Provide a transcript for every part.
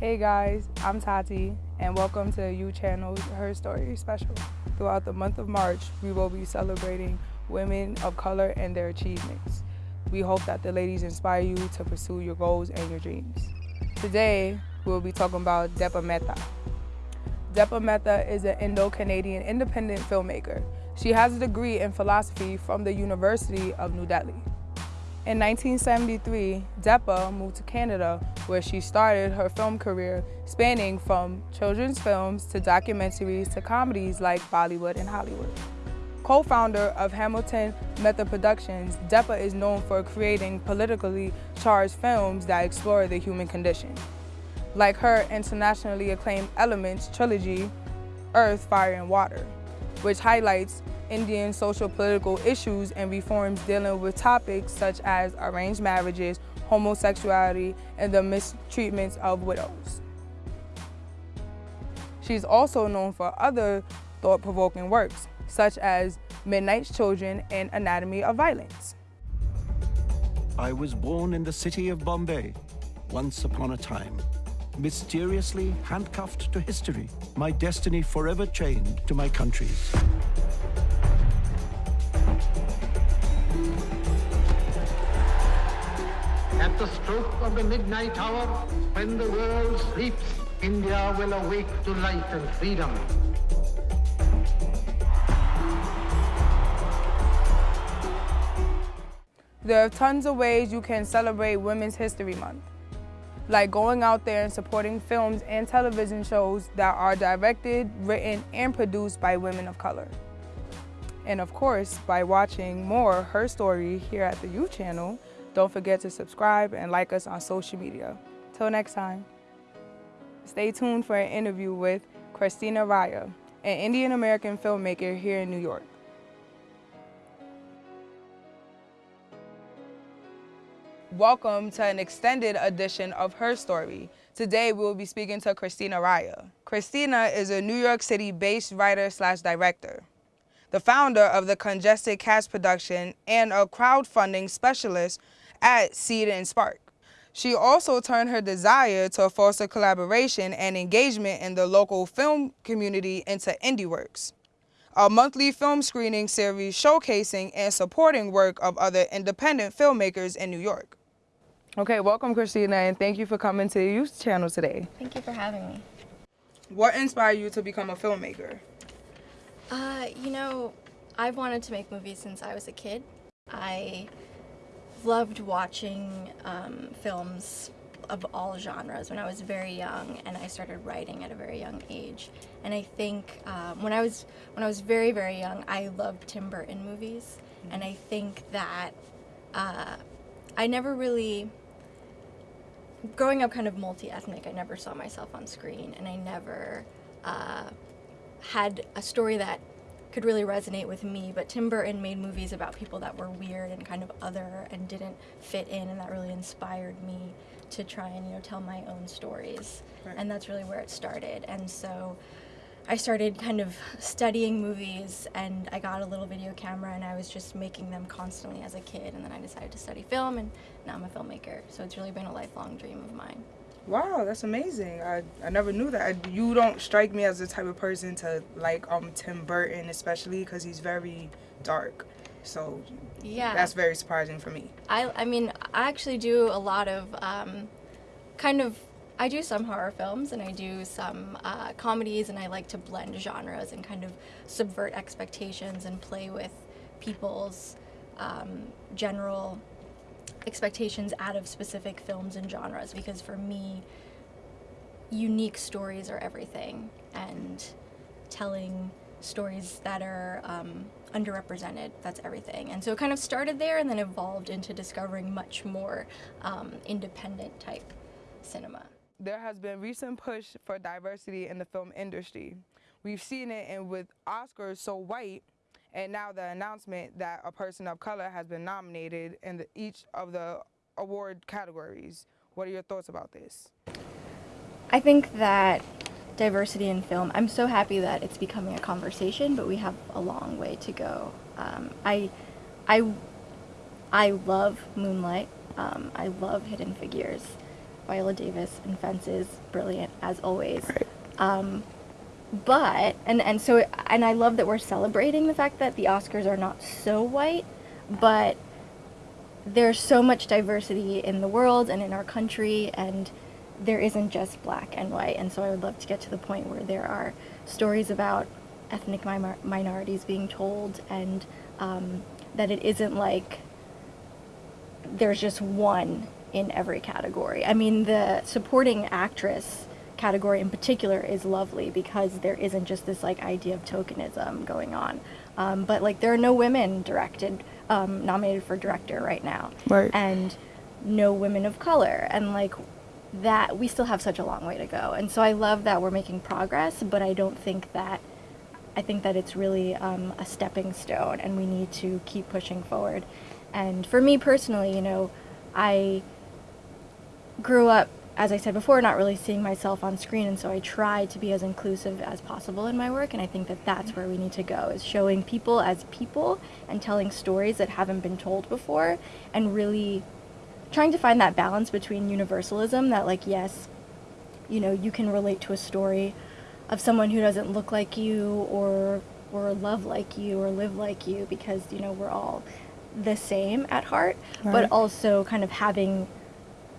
Hey guys, I'm Tati, and welcome to U Channel's Her Story special. Throughout the month of March, we will be celebrating women of color and their achievements. We hope that the ladies inspire you to pursue your goals and your dreams. Today, we'll be talking about Deepa Mehta. Deepa Mehta is an Indo-Canadian independent filmmaker. She has a degree in philosophy from the University of New Delhi. In 1973, Deepa moved to Canada where she started her film career spanning from children's films to documentaries to comedies like Bollywood and Hollywood. Co-founder of Hamilton Mehta Productions, Deepa is known for creating politically charged films that explore the human condition. Like her internationally acclaimed Elements trilogy, Earth, Fire and Water, which highlights Indian social political issues and reforms dealing with topics such as arranged marriages, homosexuality, and the mistreatments of widows. She's also known for other thought-provoking works, such as Midnight's Children and Anatomy of Violence. I was born in the city of Bombay, once upon a time. Mysteriously handcuffed to history, my destiny forever chained to my country's. At the stroke of the midnight hour, when the world sleeps, India will awake to light and freedom. There are tons of ways you can celebrate Women's History Month, like going out there and supporting films and television shows that are directed, written, and produced by women of color. And of course, by watching more Her Story here at the U Channel, don't forget to subscribe and like us on social media. Till next time. Stay tuned for an interview with Christina Raia, an Indian American filmmaker here in New York. Welcome to an extended edition of Her Story. Today we will be speaking to Christina Raia. Christina is a New York City-based writer slash director, the founder of the Congested Cat production and a crowdfunding specialist at Seed and Spark. She also turned her desire to foster collaboration and engagement in the local film community into IndieWorks a monthly film screening series showcasing and supporting work of other independent filmmakers in New York. Okay, welcome Christina and thank you for coming to the Youth Channel today. Thank you for having me. What inspired you to become a filmmaker? Uh, you know, I've wanted to make movies since I was a kid. I loved watching um, films of all genres when I was very young, and I started writing at a very young age. And I think um, when I was when I was very very young, I loved Tim Burton movies, mm-hmm. and I think that uh, I never really growing up kind of multi-ethnic. I never saw myself on screen, and I never uh, had a story that could really resonate with me, but Tim Burton made movies about people that were weird and kind of other and didn't fit in, and that really inspired me to try and you know tell my own stories, right. and that's really where it started. And so I started kind of studying movies, and I got a little video camera, and I was just making them constantly as a kid, and then I decided to study film, and now I'm a filmmaker. So it's really been a lifelong dream of mine. Wow, that's amazing. I, I never knew that. I, you don't strike me as the type of person to like um Tim Burton, especially because he's very dark. So yeah, that's very surprising for me. I, I mean, I actually do a lot of um, kind of, I do some horror films and I do some uh, comedies and I like to blend genres and kind of subvert expectations and play with people's um, general expectations out of specific films and genres because for me, unique stories are everything and telling stories that are um, underrepresented, that's everything. And so it kind of started there and then evolved into discovering much more um, independent type cinema. There has been recent push for diversity in the film industry. We've seen it in with Oscars so white and now the announcement that a person of color has been nominated in the, each of the award categories. What are your thoughts about this? I think that diversity in film, I'm so happy that it's becoming a conversation, but we have a long way to go. Um, I, I, I love Moonlight. Um, I love Hidden Figures. Viola Davis in Fences, brilliant as always. Right. Um, but and and so and I love that we're celebrating the fact that the Oscars are not so white, but there's so much diversity in the world and in our country and there isn't just black and white and so I would love to get to the point where there are stories about ethnic mi- minorities being told and um, that it isn't like there's just one in every category. I mean, the supporting actress category in particular is lovely because there isn't just this like idea of tokenism going on. Um, but like there are no women directed um, nominated for director right now, Right. and no women of color, and like that we still have such a long way to go. And so I love that we're making progress, but I don't think that I think that it's really um, a stepping stone, and we need to keep pushing forward. And for me personally, you know, I grew up, as I said before, not really seeing myself on screen, and so I try to be as inclusive as possible in my work. And I think that that's where we need to go: is showing people as people and telling stories that haven't been told before, and really trying to find that balance between universalism that, like, yes, you know, you can relate to a story of someone who doesn't look like you or or love like you or live like you because you know we're all the same at heart Right. but also kind of having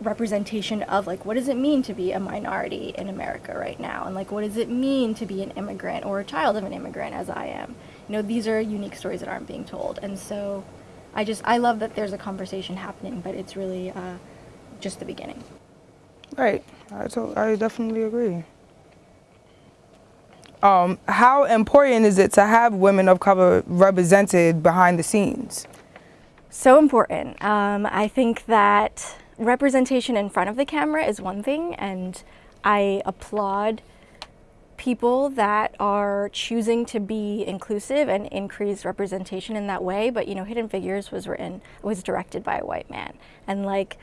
representation of like what does it mean to be a minority in America right now and like what does it mean to be an immigrant or a child of an immigrant as I am you know these are unique stories that aren't being told and so I just I love that there's a conversation happening but it's really uh, just the beginning Right. I, to- I definitely agree. Um, how important is it to have women of color represented behind the scenes? So important. Um, I think that representation in front of the camera is one thing, and I applaud people that are choosing to be inclusive and increase representation in that way. But you know, Hidden Figures was written was directed by a white man, and like,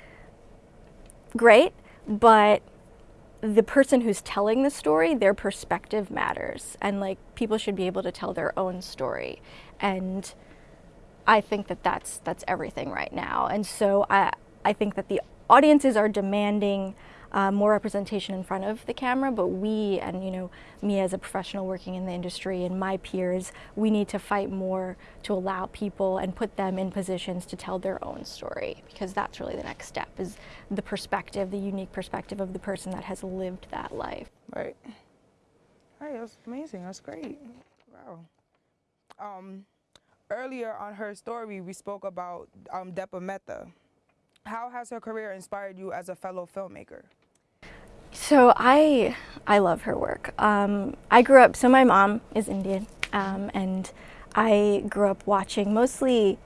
great, but the person who's telling the story, their perspective matters, and like people should be able to tell their own story, and I think that that's that's everything right now, and so I I think that the audiences are demanding uh, more representation in front of the camera, but we and you know me as a professional working in the industry and my peers, we need to fight more to allow people and put them in positions to tell their own story because that's really the next step is the perspective, the unique perspective of the person that has lived that life. Right. Right, that's amazing. That's great. Wow. Um, earlier on her story, we spoke about um, Deepa Mehta. How has her career inspired you as a fellow filmmaker? So I I love her work. Um, I grew up. So my mom is Indian, um, and I grew up watching mostly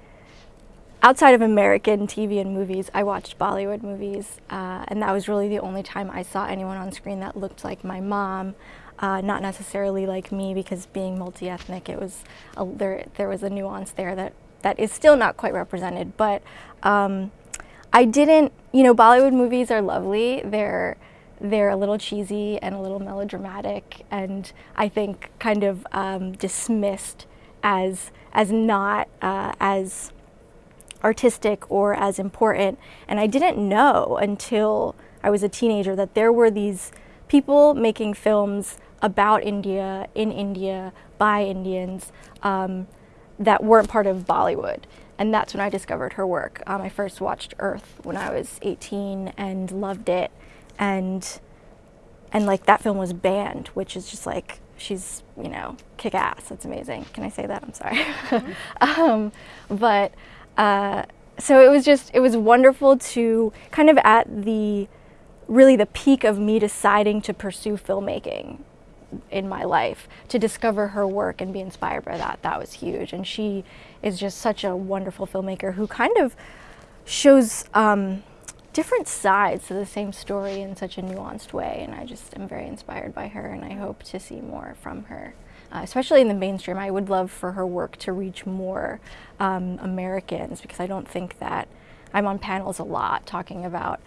outside of American TV and movies. I watched Bollywood movies, uh, and that was really the only time I saw anyone on screen that looked like my mom. Uh, not necessarily like me, because being multi-ethnic, it was a, there. There was a nuance there that that is still not quite represented. But um, I didn't. You know, Bollywood movies are lovely. They're they're a little cheesy and a little melodramatic, and I think kind of um, dismissed as as not uh, as artistic or as important. And I didn't know until I was a teenager that there were these people making films about India, in India, by Indians, um, that weren't part of Bollywood. And that's when I discovered her work. Um, I first watched Earth when I was 18 and loved it. And and like that film was banned, which is just like she's you know kick ass. That's amazing. Can I say that? I'm sorry. um, but uh, so it was just it was wonderful to kind of at the really the peak of me deciding to pursue filmmaking in my life to discover her work and be inspired by that. That was huge. And she is just such a wonderful filmmaker who kind of shows um, different sides to the same story in such a nuanced way. And i just am very inspired by her and i hope to see more from her. Uh, especially in the mainstream. I would love for her work to reach more um, americans because i don't think that i'm on panels a lot talking about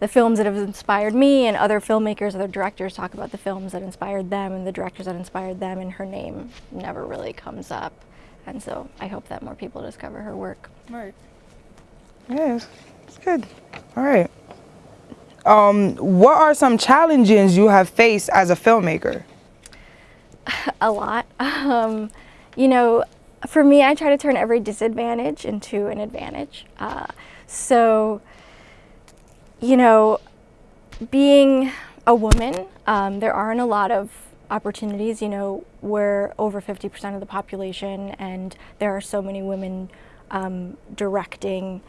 the films that have inspired me and other filmmakers, other directors talk about the films that inspired them and the directors that inspired them and her name never really comes up. And so I hope that more people discover her work. Right. Yes, it's good. All right. Um, what are some challenges you have faced as a filmmaker? a lot. Um, you know, for me, I try to turn every disadvantage into an advantage. Uh, so, you know, being a woman, um, there aren't a lot of opportunities. You know, we're over 50% of the population, and there are so many women um, directing,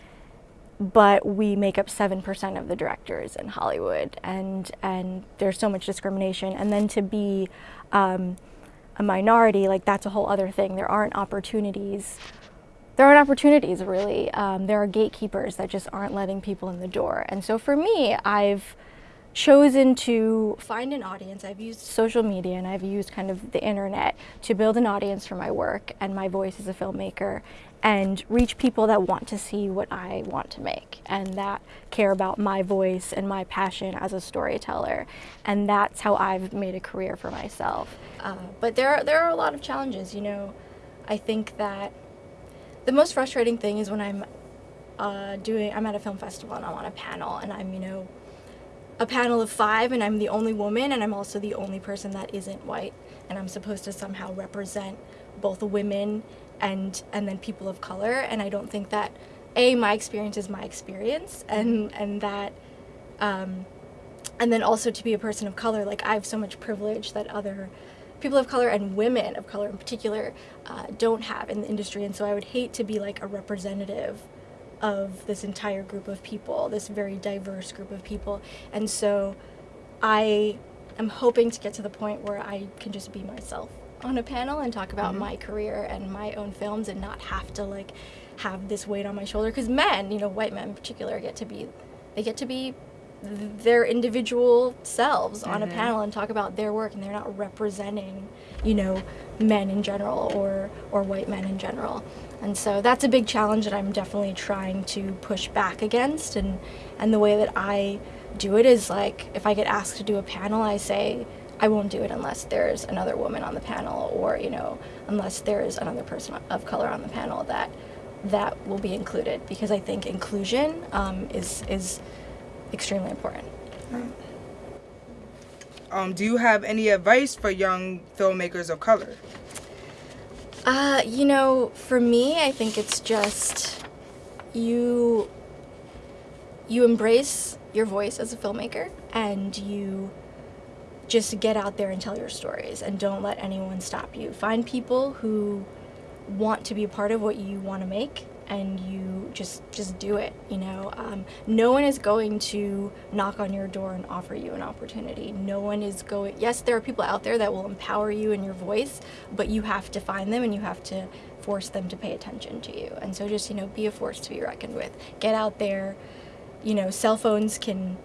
but we make up 7% of the directors in Hollywood, and, and there's so much discrimination. And then to be um, a minority, like that's a whole other thing. There aren't opportunities. There aren't opportunities really. Um, there are gatekeepers that just aren't letting people in the door. And so for me, I've chosen to find an audience. I've used social media and I've used kind of the internet to build an audience for my work and my voice as a filmmaker and reach people that want to see what I want to make and that care about my voice and my passion as a storyteller. And that's how I've made a career for myself. Uh, but there are, there are a lot of challenges, you know. I think that the most frustrating thing is when I'm uh, doing, I'm at a film festival and I'm on a panel and I'm, you know, a panel of five and I'm the only woman and I'm also the only person that isn't white. And I'm supposed to somehow represent both women and and then people of color. And I don't think that a my experience is my experience and and that um, and then also to be a person of color like I have so much privilege that other people of color and women of color in particular uh, don't have in the industry. And so I would hate to be like a representative of this entire group of people this very diverse group of people. And so I am hoping to get to the point where I can just be myself on a panel and talk about mm-hmm. my career and my own films and not have to like have this weight on my shoulder. Because men you know white men in particular get to be they get to be their individual selves mm-hmm. on a mm-hmm. panel and talk about their work and they're not representing you know men in general or or white men in general and so that's a big challenge that I'm definitely trying to push back against and and the way that I do it is like if I get asked to do a panel I say I won't do it unless there's another woman on the panel or, you know, unless there's another person of color on the panel that that will be included because I think inclusion um, is, is extremely important. Um, do you have any advice for young filmmakers of color? Uh, you know, for me, I think it's just you you embrace your voice as a filmmaker and you just get out there and tell your stories and don't let anyone stop you. Find people who want to be a part of what you want to make and you just just do it you know? Um, no one is going to knock on your door and offer you an opportunity. No one is going yes there are people out there that will empower you in your voice but you have to find them and you have to force them to pay attention to you. And so just you know be a force to be reckoned with. Get out there. You know cell phones can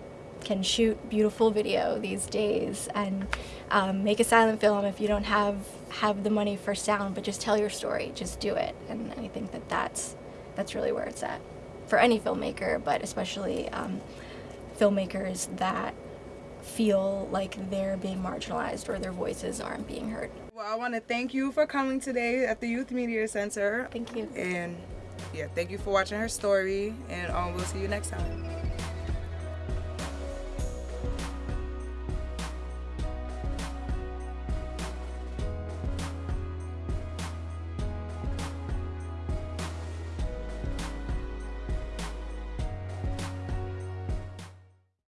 can shoot beautiful video these days. And um, make a silent film if you don't have have the money for sound but just tell your story. Just do it. And I think that that's that's really where it's at for any filmmaker but especially um, filmmakers that feel like they're being marginalized or their voices aren't being heard. Well I want to thank you for coming today at the Youth Media Center. Thank you. And yeah, thank you for watching her story and um, we'll see you next time.